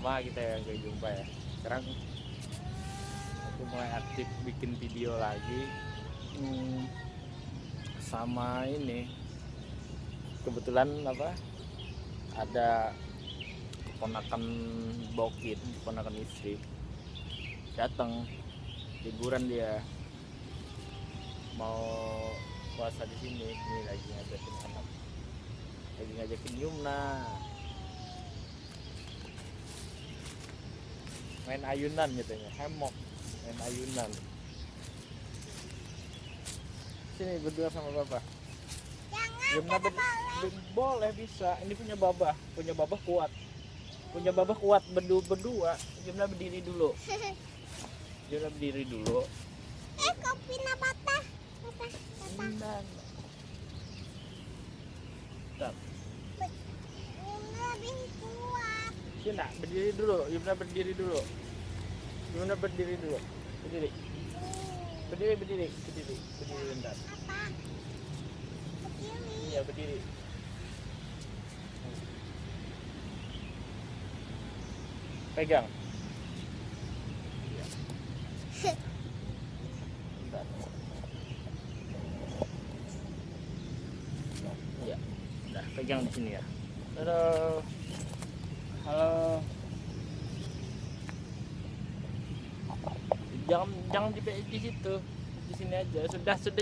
lama kita yang gak jumpa ya. Sekarang aku mulai aktif bikin video lagi. Hmm, sama ini. Kebetulan apa? Ada keponakan Bokin keponakan istri. Datang liburan dia. Mau puasa di sini ini lagi ngajakin anak. Lagi ngajakin Yumna main ayunan katanya hemok. Main ayunan. Sini berdua sama bapak Jangan ber- ber- boleh bisa. Ini punya babah punya babah kuat. Punya babah kuat berdua. Berdua Yumna berdiri dulu. Yumna berdiri dulu. Eh kopinya patah. Patah. Patah. Yumna Bentar. Ini lebih kuat. Yumna berdiri dulu Yumna berdiri dulu Yumna berdiri dulu berdiri berdiri berdiri berdiri berdiri bentar iya berdiri pegang Iya. Bentar. Iya. Pegang di sini ya. Halo. Jangan jangan di, di situ. Di sini aja. Sudah sudah